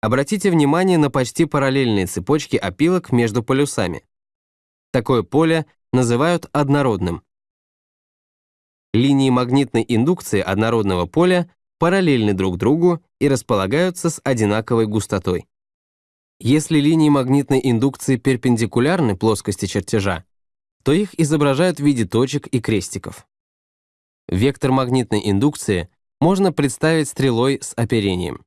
Обратите внимание на почти параллельные цепочки опилок между полюсами. Такое поле называют однородным. Линии магнитной индукции однородного поля параллельны друг другу и располагаются с одинаковой густотой. Если линии магнитной индукции перпендикулярны плоскости чертежа, то их изображают в виде точек и крестиков. Вектор магнитной индукции можно представить стрелой с оперением.